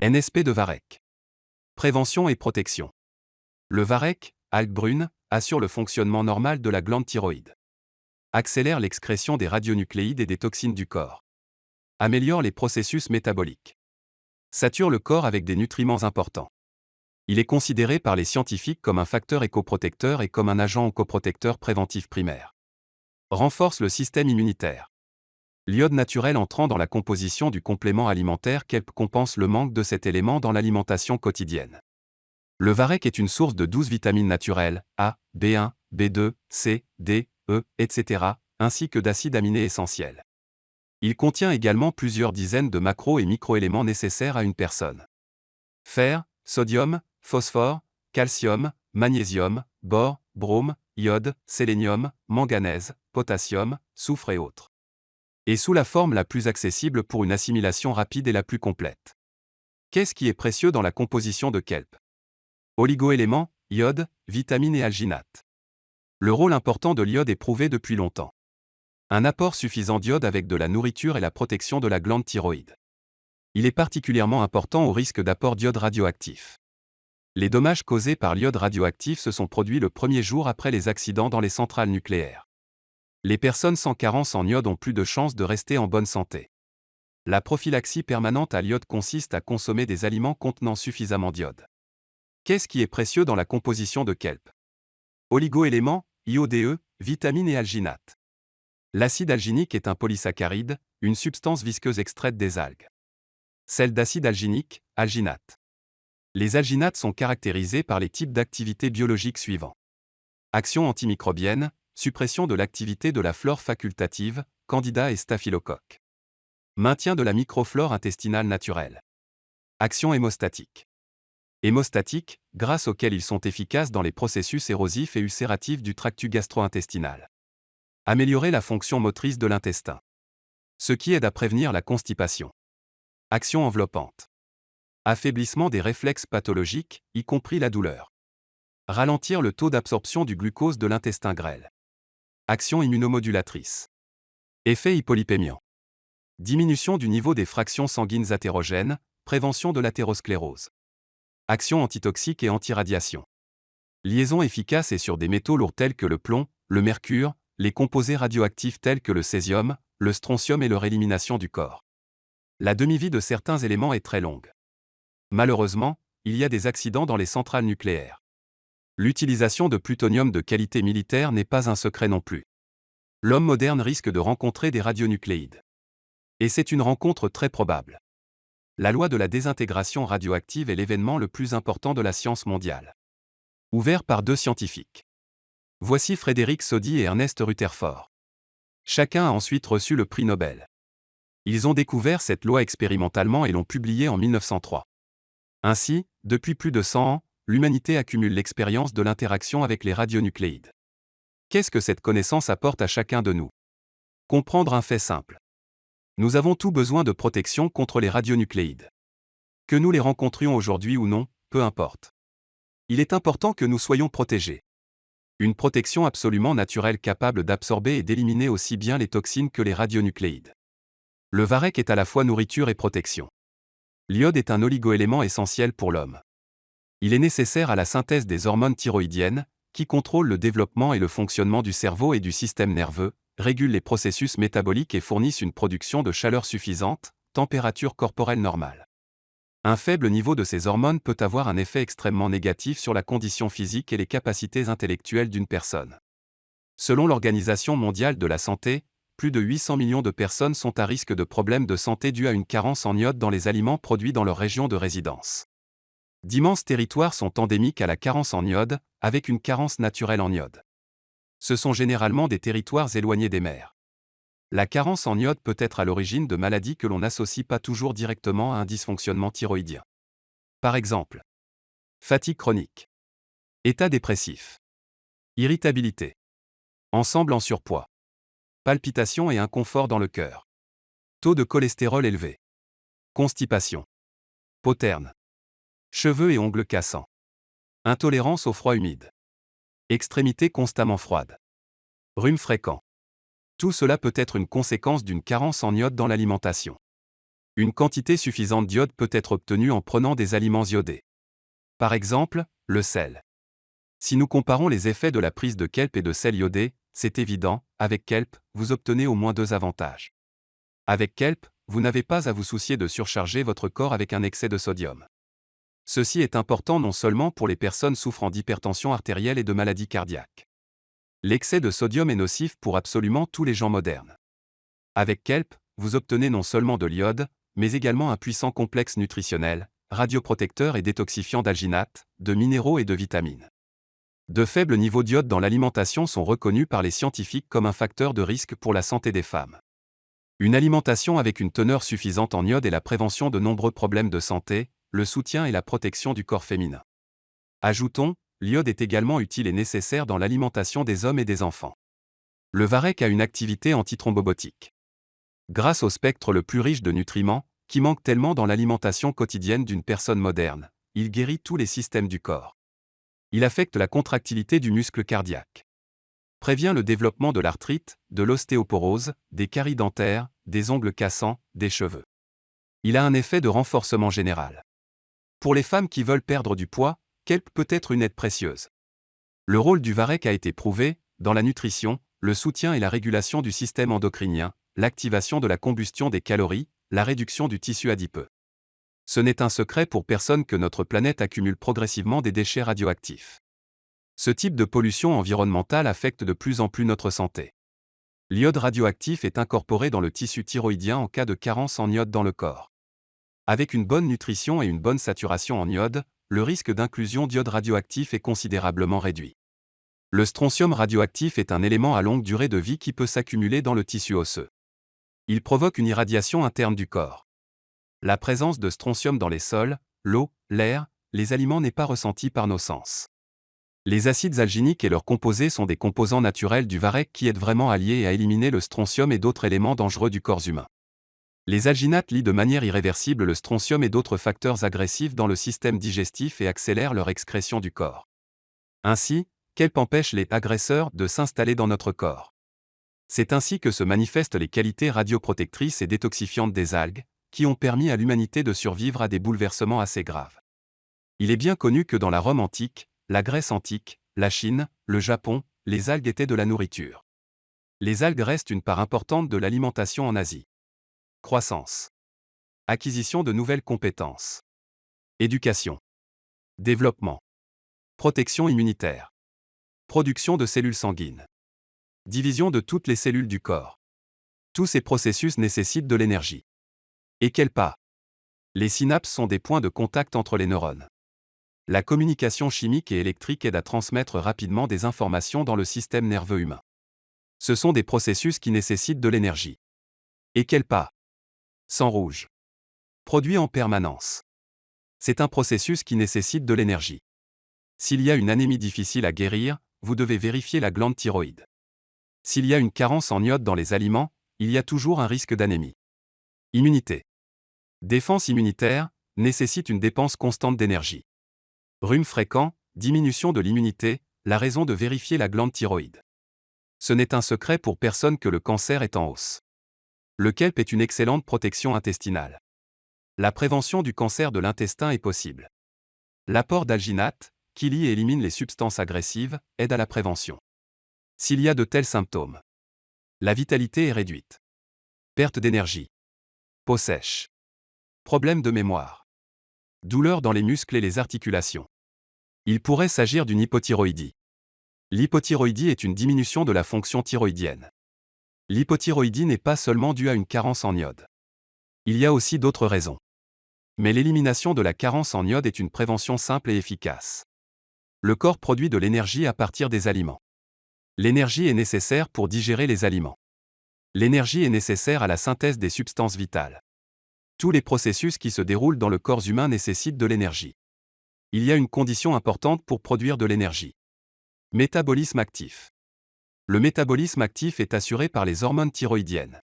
NSP de Varec. Prévention et protection. Le Varec, algue assure le fonctionnement normal de la glande thyroïde. Accélère l'excrétion des radionucléides et des toxines du corps. Améliore les processus métaboliques. Sature le corps avec des nutriments importants. Il est considéré par les scientifiques comme un facteur écoprotecteur et comme un agent oncoprotecteur préventif primaire. Renforce le système immunitaire. L'iode naturel entrant dans la composition du complément alimentaire KELP compense le manque de cet élément dans l'alimentation quotidienne. Le varech est une source de 12 vitamines naturelles, A, B1, B2, C, D, E, etc., ainsi que d'acides aminés essentiels. Il contient également plusieurs dizaines de macro- et microéléments nécessaires à une personne. Fer, sodium, phosphore, calcium, magnésium, bore, brome, iode, sélénium, manganèse, potassium, soufre et autres. Et sous la forme la plus accessible pour une assimilation rapide et la plus complète. Qu'est-ce qui est précieux dans la composition de kelp? Oligoéléments, iode, vitamines et alginates. Le rôle important de l'iode est prouvé depuis longtemps. Un apport suffisant d'iode avec de la nourriture et la protection de la glande thyroïde. Il est particulièrement important au risque d'apport d'iode radioactif. Les dommages causés par l'iode radioactif se sont produits le premier jour après les accidents dans les centrales nucléaires. Les personnes sans carence en iode ont plus de chances de rester en bonne santé. La prophylaxie permanente à l'iode consiste à consommer des aliments contenant suffisamment d'iode. Qu'est-ce qui est précieux dans la composition de kelp? Oligoéléments, IODE, vitamines et alginates. L'acide alginique est un polysaccharide, une substance visqueuse extraite des algues. Celle d'acide alginique, alginate. Les alginates sont caractérisés par les types d'activités biologiques suivants. Action antimicrobienne, suppression de l'activité de la flore facultative, candida et staphylocoque. Maintien de la microflore intestinale naturelle. Action hémostatique. Hémostatique, grâce auxquelles ils sont efficaces dans les processus érosifs et ulcératifs du tractus gastro-intestinal. Améliorer la fonction motrice de l'intestin. Ce qui aide à prévenir la constipation. Action enveloppante affaiblissement des réflexes pathologiques, y compris la douleur. Ralentir le taux d'absorption du glucose de l'intestin grêle. Action immunomodulatrice. Effet hypolipémiant. Diminution du niveau des fractions sanguines athérogènes, prévention de l'athérosclérose. Action antitoxique et antiradiation. Liaison efficace et sur des métaux lourds tels que le plomb, le mercure, les composés radioactifs tels que le césium, le strontium et leur élimination du corps. La demi-vie de certains éléments est très longue. Malheureusement, il y a des accidents dans les centrales nucléaires. L'utilisation de plutonium de qualité militaire n'est pas un secret non plus. L'homme moderne risque de rencontrer des radionucléides. Et c'est une rencontre très probable. La loi de la désintégration radioactive est l'événement le plus important de la science mondiale. Ouvert par deux scientifiques. Voici Frédéric Soddy et Ernest Rutherford. Chacun a ensuite reçu le prix Nobel. Ils ont découvert cette loi expérimentalement et l'ont publiée en 1903. Ainsi, depuis plus de 100 ans, l'humanité accumule l'expérience de l'interaction avec les radionucléides. Qu'est-ce que cette connaissance apporte à chacun de nous? Comprendre un fait simple. Nous avons tout besoin de protection contre les radionucléides. Que nous les rencontrions aujourd'hui ou non, peu importe. Il est important que nous soyons protégés. Une protection absolument naturelle capable d'absorber et d'éliminer aussi bien les toxines que les radionucléides. Le varech est à la fois nourriture et protection. L'iode est un oligoélément essentiel pour l'homme. Il est nécessaire à la synthèse des hormones thyroïdiennes, qui contrôlent le développement et le fonctionnement du cerveau et du système nerveux, régulent les processus métaboliques et fournissent une production de chaleur suffisante, température corporelle normale. Un faible niveau de ces hormones peut avoir un effet extrêmement négatif sur la condition physique et les capacités intellectuelles d'une personne. Selon l'Organisation mondiale de la santé, plus de 800 millions de personnes sont à risque de problèmes de santé dus à une carence en iode dans les aliments produits dans leur région de résidence. D'immenses territoires sont endémiques à la carence en iode, avec une carence naturelle en iode. Ce sont généralement des territoires éloignés des mers. La carence en iode peut être à l'origine de maladies que l'on n'associe pas toujours directement à un dysfonctionnement thyroïdien. Par exemple, fatigue chronique, état dépressif, irritabilité, ensemble en surpoids, palpitations et inconfort dans le cœur. Taux de cholestérol élevé. Constipation. Poterne. Cheveux et ongles cassants. Intolérance au froid humide. Extrémités constamment froides. Rhume fréquent. Tout cela peut être une conséquence d'une carence en iode dans l'alimentation. Une quantité suffisante d'iode peut être obtenue en prenant des aliments iodés. Par exemple, le sel. Si nous comparons les effets de la prise de kelp et de sel iodé, c'est évident, avec kelp, vous obtenez au moins deux avantages. Avec kelp, vous n'avez pas à vous soucier de surcharger votre corps avec un excès de sodium. Ceci est important non seulement pour les personnes souffrant d'hypertension artérielle et de maladies cardiaques. L'excès de sodium est nocif pour absolument tous les gens modernes. Avec kelp, vous obtenez non seulement de l'iode, mais également un puissant complexe nutritionnel, radioprotecteur et détoxifiant d'alginate, de minéraux et de vitamines. De faibles niveaux d'iode dans l'alimentation sont reconnus par les scientifiques comme un facteur de risque pour la santé des femmes. Une alimentation avec une teneur suffisante en iode est la prévention de nombreux problèmes de santé, le soutien et la protection du corps féminin. Ajoutons, l'iode est également utile et nécessaire dans l'alimentation des hommes et des enfants. Le varech a une activité antithrombobotique. Grâce au spectre le plus riche de nutriments, qui manque tellement dans l'alimentation quotidienne d'une personne moderne, il guérit tous les systèmes du corps. Il affecte la contractilité du muscle cardiaque. Prévient le développement de l'arthrite, de l'ostéoporose, des caries dentaires, des ongles cassants, des cheveux. Il a un effet de renforcement général. Pour les femmes qui veulent perdre du poids, kelp peut être une aide précieuse. Le rôle du varech a été prouvé, dans la nutrition, le soutien et la régulation du système endocrinien, l'activation de la combustion des calories, la réduction du tissu adipeux. Ce n'est un secret pour personne que notre planète accumule progressivement des déchets radioactifs. Ce type de pollution environnementale affecte de plus en plus notre santé. L'iode radioactif est incorporé dans le tissu thyroïdien en cas de carence en iode dans le corps. Avec une bonne nutrition et une bonne saturation en iode, le risque d'inclusion d'iode radioactif est considérablement réduit. Le strontium radioactif est un élément à longue durée de vie qui peut s'accumuler dans le tissu osseux. Il provoque une irradiation interne du corps. La présence de strontium dans les sols, l'eau, l'air, les aliments n'est pas ressentie par nos sens. Les acides alginiques et leurs composés sont des composants naturels du varech qui aident vraiment à lier et à éliminer le strontium et d'autres éléments dangereux du corps humain. Les alginates lient de manière irréversible le strontium et d'autres facteurs agressifs dans le système digestif et accélèrent leur excrétion du corps. Ainsi, kelp empêche les agresseurs de s'installer dans notre corps. C'est ainsi que se manifestent les qualités radioprotectrices et détoxifiantes des algues, qui ont permis à l'humanité de survivre à des bouleversements assez graves. Il est bien connu que dans la Rome antique, la Grèce antique, la Chine, le Japon, les algues étaient de la nourriture. Les algues restent une part importante de l'alimentation en Asie. Croissance. Acquisition de nouvelles compétences. Éducation. Développement. Protection immunitaire. Production de cellules sanguines. Division de toutes les cellules du corps. Tous ces processus nécessitent de l'énergie. Et quel pas? Les synapses sont des points de contact entre les neurones. La communication chimique et électrique aide à transmettre rapidement des informations dans le système nerveux humain. Ce sont des processus qui nécessitent de l'énergie. Et quel pas? Sang rouge. Produit en permanence. C'est un processus qui nécessite de l'énergie. S'il y a une anémie difficile à guérir, vous devez vérifier la glande thyroïde. S'il y a une carence en iode dans les aliments, il y a toujours un risque d'anémie. Immunité. Défense immunitaire nécessite une dépense constante d'énergie. Rhume fréquent, diminution de l'immunité, la raison de vérifier la glande thyroïde. Ce n'est un secret pour personne que le cancer est en hausse. Le kelp est une excellente protection intestinale. La prévention du cancer de l'intestin est possible. L'apport d'alginate, qui lie et élimine les substances agressives, aide à la prévention. S'il y a de tels symptômes, la vitalité est réduite. Perte d'énergie. Peau sèche. Problème de mémoire. Douleur dans les muscles et les articulations. Il pourrait s'agir d'une hypothyroïdie. L'hypothyroïdie est une diminution de la fonction thyroïdienne. L'hypothyroïdie n'est pas seulement due à une carence en iode. Il y a aussi d'autres raisons. Mais l'élimination de la carence en iode est une prévention simple et efficace. Le corps produit de l'énergie à partir des aliments. L'énergie est nécessaire pour digérer les aliments. L'énergie est nécessaire à la synthèse des substances vitales. Tous les processus qui se déroulent dans le corps humain nécessitent de l'énergie. Il y a une condition importante pour produire de l'énergie. Métabolisme actif. Le métabolisme actif est assuré par les hormones thyroïdiennes.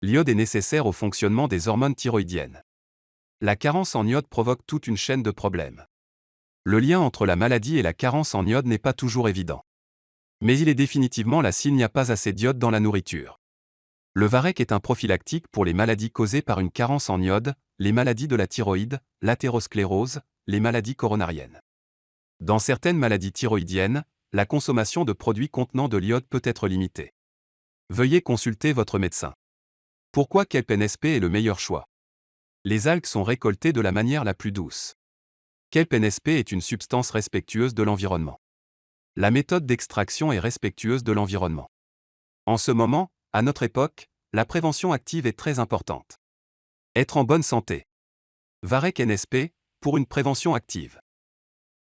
L'iode est nécessaire au fonctionnement des hormones thyroïdiennes. La carence en iode provoque toute une chaîne de problèmes. Le lien entre la maladie et la carence en iode n'est pas toujours évident. Mais il est définitivement là s'il n'y a pas assez d'iode dans la nourriture. Le Varec est un prophylactique pour les maladies causées par une carence en iode, les maladies de la thyroïde, l'athérosclérose, les maladies coronariennes. Dans certaines maladies thyroïdiennes, la consommation de produits contenant de l'iode peut être limitée. Veuillez consulter votre médecin. Pourquoi Kelp NSP est le meilleur choix? Les algues sont récoltées de la manière la plus douce. Kelp NSP est une substance respectueuse de l'environnement. La méthode d'extraction est respectueuse de l'environnement. En ce moment, à notre époque, la prévention active est très importante. Être en bonne santé. Varec NSP, pour une prévention active.